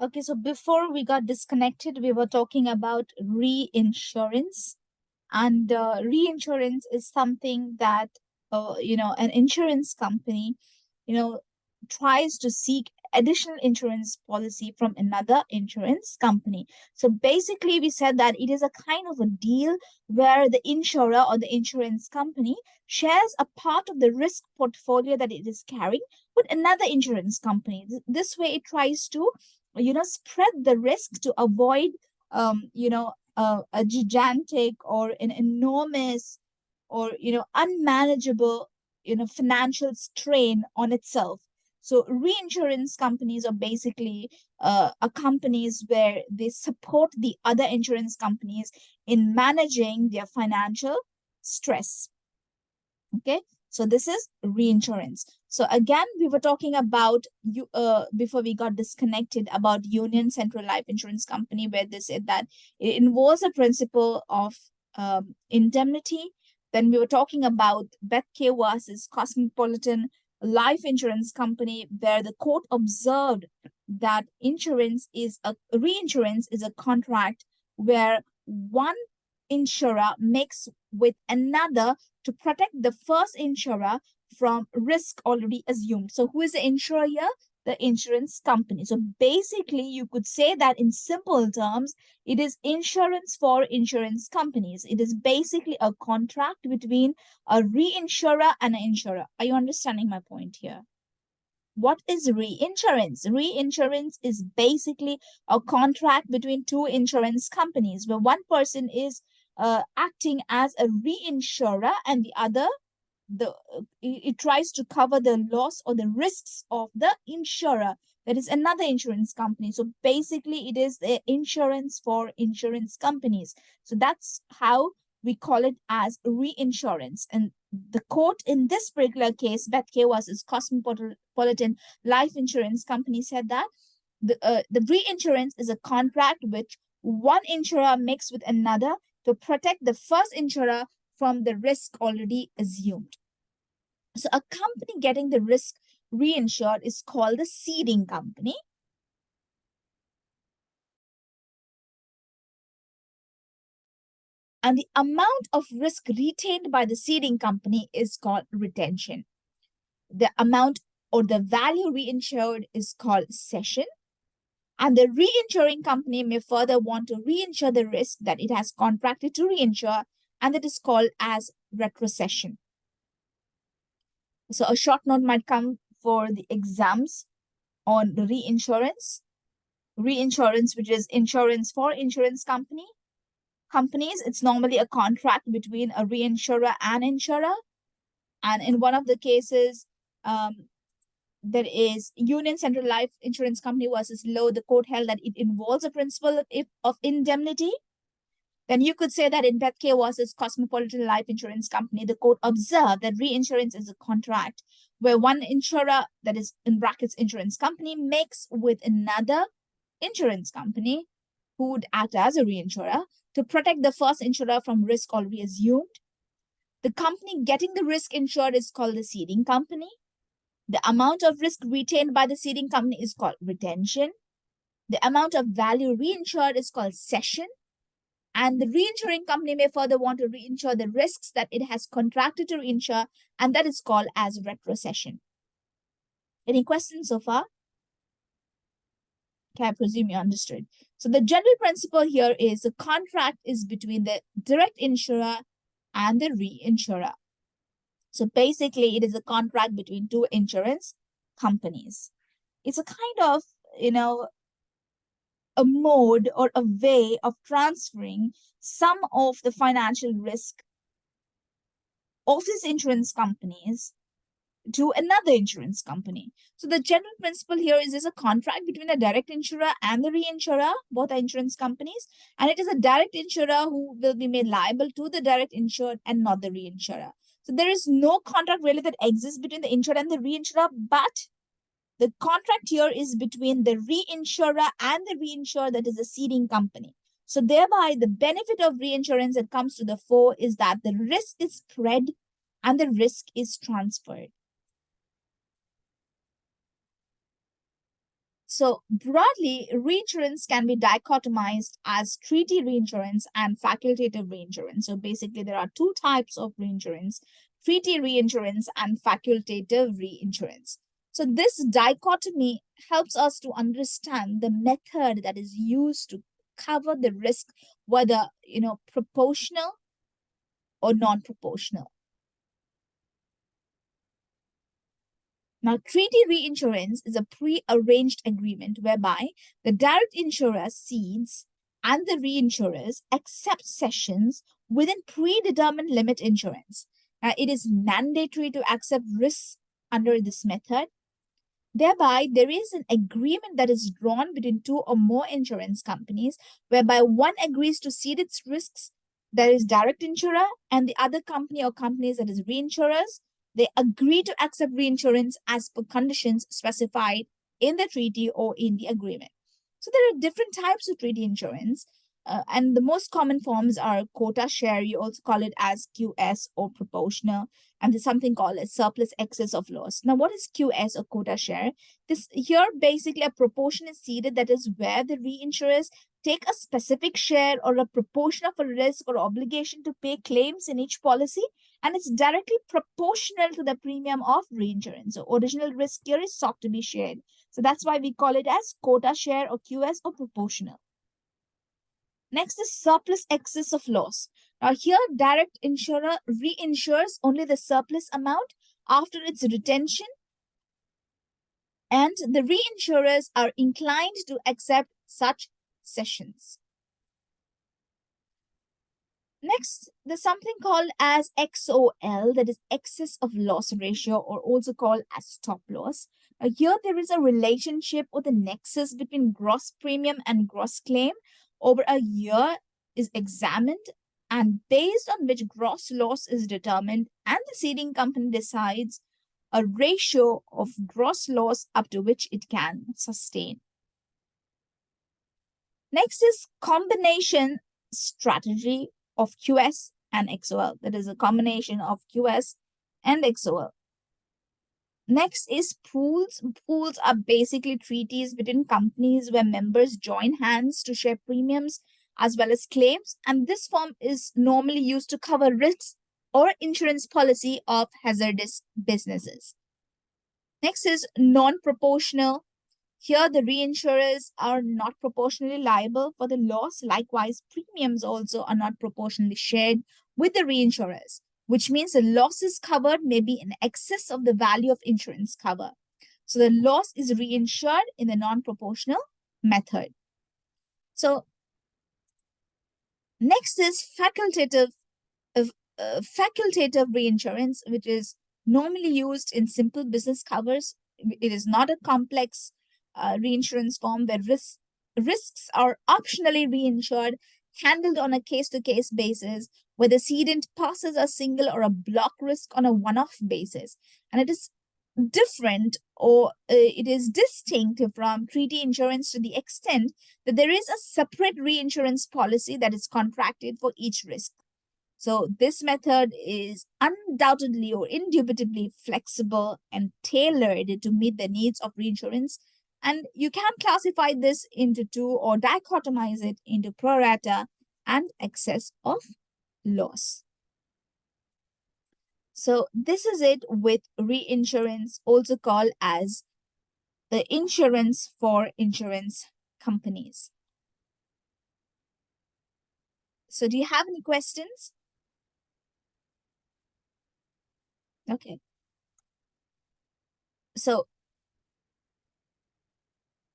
Okay, so before we got disconnected, we were talking about reinsurance. And uh, reinsurance is something that, uh, you know, an insurance company, you know, tries to seek additional insurance policy from another insurance company. So basically, we said that it is a kind of a deal where the insurer or the insurance company shares a part of the risk portfolio that it is carrying with another insurance company. This way, it tries to you know spread the risk to avoid um you know uh, a gigantic or an enormous or you know unmanageable you know financial strain on itself. So reinsurance companies are basically uh, are companies where they support the other insurance companies in managing their financial stress. Okay? So this is reinsurance. So again, we were talking about you uh, before we got disconnected about Union Central Life Insurance Company, where they said that it involves a principle of um, indemnity. Then we were talking about Beth K. versus Cosmopolitan Life Insurance Company, where the court observed that insurance is a reinsurance is a contract where one insurer makes with another to protect the first insurer from risk already assumed. So who is the insurer here? The insurance company. So basically, you could say that in simple terms, it is insurance for insurance companies. It is basically a contract between a reinsurer and an insurer. Are you understanding my point here? What is reinsurance? Reinsurance is basically a contract between two insurance companies where one person is uh, acting as a reinsurer and the other the it tries to cover the loss or the risks of the insurer. That is another insurance company. So basically it is the insurance for insurance companies. So that's how we call it as reinsurance. And the court in this particular case Bethke was its cosmopolitan life insurance company said that the uh, the reinsurance is a contract which one insurer makes with another to protect the first insurer from the risk already assumed. So a company getting the risk reinsured is called the ceding company. And the amount of risk retained by the ceding company is called retention. The amount or the value reinsured is called cession. And the reinsuring company may further want to reinsure the risk that it has contracted to reinsure, and that is called as retrocession. So a short note might come for the exams on the reinsurance. Reinsurance, which is insurance for insurance company. Companies, it's normally a contract between a reinsurer and insurer. And in one of the cases, um, there is Union Central Life Insurance Company versus Lowe, the court held that it involves a principle of, of indemnity. Then you could say that in Bethke versus Cosmopolitan Life Insurance Company, the court observed that reinsurance is a contract where one insurer, that is in brackets insurance company, makes with another insurance company who would act as a reinsurer to protect the first insurer from risk already assumed. The company getting the risk insured is called the ceding company. The amount of risk retained by the ceding company is called retention. The amount of value reinsured is called cession. And the reinsuring company may further want to reinsure the risks that it has contracted to reinsure, and that is called as retrocession. Any questions so far? Okay, I presume you understood. So the general principle here is the contract is between the direct insurer and the reinsurer. So basically, it is a contract between two insurance companies. It's a kind of, you know, a mode or a way of transferring some of the financial risk of these insurance companies to another insurance company. So the general principle here is there's a contract between a direct insurer and the reinsurer, both are insurance companies, and it is a direct insurer who will be made liable to the direct insured and not the reinsurer. So there is no contract really that exists between the insurer and the reinsurer, but the contract here is between the reinsurer and the reinsurer that is a ceding company. So thereby the benefit of reinsurance that comes to the fore is that the risk is spread and the risk is transferred. So broadly, reinsurance can be dichotomized as treaty reinsurance and facultative reinsurance. So basically, there are two types of reinsurance, treaty reinsurance and facultative reinsurance. So this dichotomy helps us to understand the method that is used to cover the risk, whether, you know, proportional or non-proportional. Now, treaty reinsurance is a pre-arranged agreement whereby the direct insurer cedes and the reinsurers accept cessions within predetermined limit insurance. It is mandatory to accept risks under this method. Thereby, there is an agreement that is drawn between two or more insurance companies whereby one agrees to cede its risks, that is direct insurer, and the other company or companies that is reinsurers they agree to accept reinsurance as per conditions specified in the treaty or in the agreement. So there are different types of treaty insurance. Uh, and the most common forms are quota share. You also call it as QS or proportional. And there's something called a surplus excess of loss. Now, what is QS or quota share? This here basically a proportion is ceded. That is where the reinsurers take a specific share or a proportion of a risk or obligation to pay claims in each policy and it's directly proportional to the premium of reinsurance. So original risk here is sought to be shared. So that's why we call it as quota share or QS or proportional. Next is surplus excess of loss. Now here direct insurer reinsures only the surplus amount after its retention and the reinsurers are inclined to accept such cessions. Next, there's something called as XOL, that is excess of loss ratio, or also called as stop loss. Now, here there is a relationship or the nexus between gross premium and gross claim over a year is examined and based on which gross loss is determined and the ceding company decides a ratio of gross loss up to which it can sustain. Next is combination strategy of QS and XOL. That is a combination of QS and XOL. Next is pools. Pools are basically treaties between companies where members join hands to share premiums as well as claims. And this form is normally used to cover risks or insurance policy of hazardous businesses. Next is non-proportional here, the reinsurers are not proportionally liable for the loss. Likewise, premiums also are not proportionally shared with the reinsurers, which means the losses covered may be in excess of the value of insurance cover. So the loss is reinsured in the non-proportional method. So next is facultative, uh, uh, facultative reinsurance, which is normally used in simple business covers. It is not a complex uh, reinsurance form where risks risks are optionally reinsured, handled on a case-to-case -case basis, where the cedent passes a single or a block risk on a one-off basis. And it is different or uh, it is distinct from treaty insurance to the extent that there is a separate reinsurance policy that is contracted for each risk. So this method is undoubtedly or indubitably flexible and tailored to meet the needs of reinsurance and you can classify this into two or dichotomize it into pro rata and excess of loss. So this is it with reinsurance, also called as the insurance for insurance companies. So do you have any questions? Okay. So